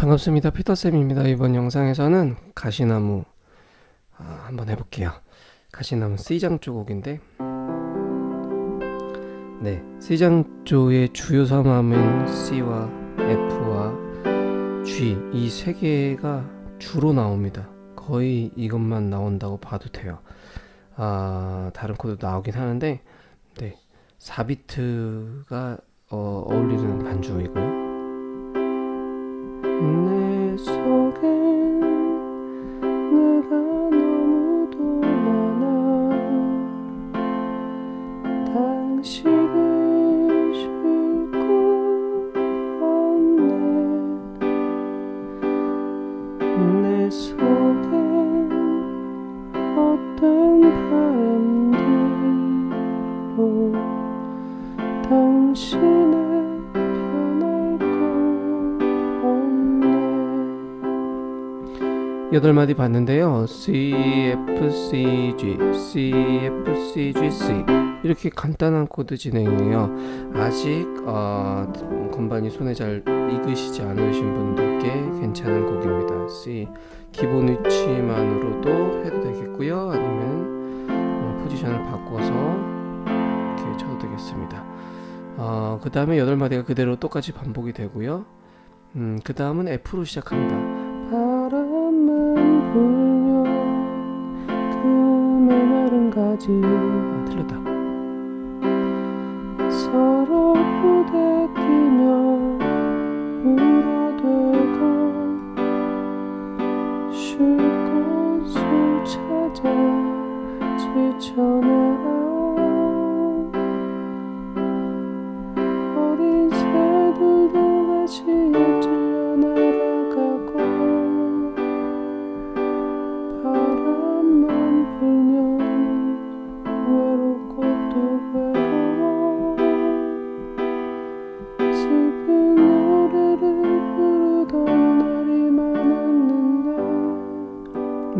반갑습니다. 피터쌤입니다. 이번 영상에서는 가시나무 아, 한번 해볼게요. 가시나무 C장조 곡인데 네, C장조의 주요 삼음은 C와 F와 G 이 세 개가 주로 나옵니다. 거의 이것만 나온다고 봐도 돼요. 아, 다른 코드도 나오긴 하는데 네, 4비트가 어, 어울리는 반주이고요. 당신을 쉴 곳 없네. 내속 여덟 마디 봤는데요. C F C G C F C G C 이렇게 간단한 코드 진행이에요. 아직 어, 건반이 손에 잘 익으시지 않으신 분들께 괜찮은 곡입니다. C 기본 위치만으로도 해도 되겠고요. 아니면 어, 포지션을 바꿔서 이렇게 쳐도 되겠습니다. 어, 그 다음에 여덟 마디가 그대로 똑같이 반복이 되고요. 음, 그 다음은 F로 시작합니다. 불면 그 메마른 가지. 아 틀렸다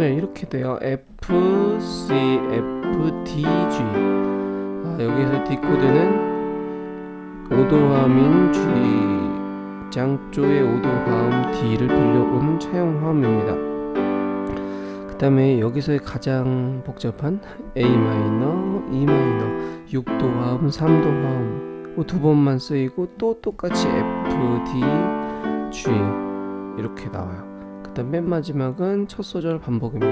네 이렇게 돼요. F, C, F, D, G. 아, 여기서 D 코드는 오도화음인 G. 장조의 오도화음 D를 빌려오는 차용화음입니다. 그 다음에 여기서의 가장 복잡한 A 마이너, E 마이너, 6도 화음, 3도 화음. 뭐두 번만 쓰이고 또 똑같이 F, D, G. 이렇게 나와요 그 다음 맨 마지막은 첫 소절 반복입니다.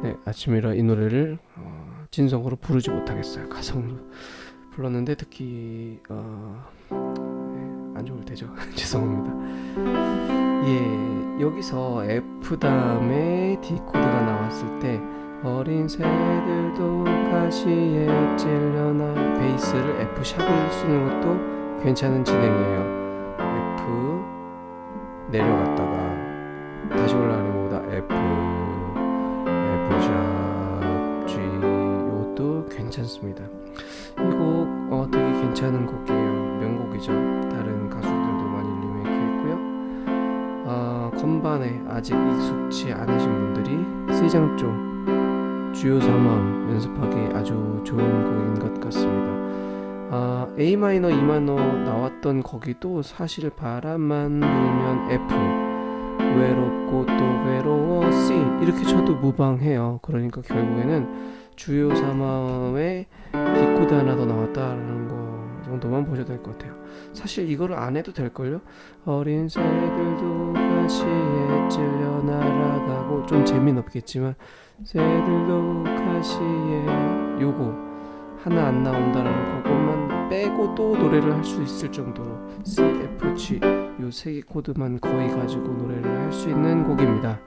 네. 아침이라 이 노래를 어, 진성으로 부르지 못하겠어요. 가성으로 불렀는데 특히 어, 네, 안 좋을 테죠. 죄송합니다 예 여기서 F 다음에 D 코드가 나왔을 때 어린 새들도 가시에 찔려나 베이스를 F 샵을 쓰는 것도 괜찮은 진행이에요. F 내려갔다가 다시 올라가는 것보다 F F 샵 G 이것도 괜찮습니다. 이곡 어, 되게 괜찮은 곡이에요. 명곡이죠 건반에 아직 익숙치 않으신 분들이 C장조 주요 3음 연습하기 아주 좋은 곡인 것 같습니다. 아, A 마이너, E 마이너 나왔던 거기도 사실 바람만 불면 F 외롭고 또 외로워 C 이렇게 쳐도 무방해요. 그러니까 결국에는 주요 3음에 D코드 하나 더 나왔다라는 거 정도만 보셔도 될 것 같아요. 사실 이거를 안 해도 될걸요? 어린 새들도 가시에 찔려 날아가고 좀 재미는 없겠지만 새들도 가시에 요거 하나 안 나온다라는 그것만 빼고 또 노래를 할 수 있을 정도로 C, F, G 요 세 개 코드만 거의 가지고 노래를 할 수 있는 곡입니다.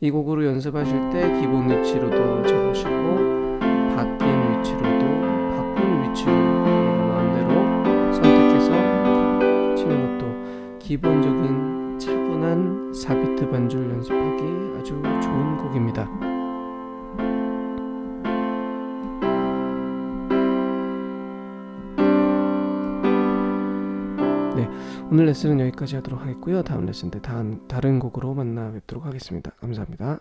이 곡으로 연습하실 때 기본 위치로도 쳐보시고 기본적인 차분한 4비트 반주를 연습하기 아주 좋은 곡입니다 오늘 레슨은 여기까지 하도록 하겠고요. 다음 레슨 때 다른, 다른 곡으로 만나 뵙도록 하겠습니다. 감사합니다.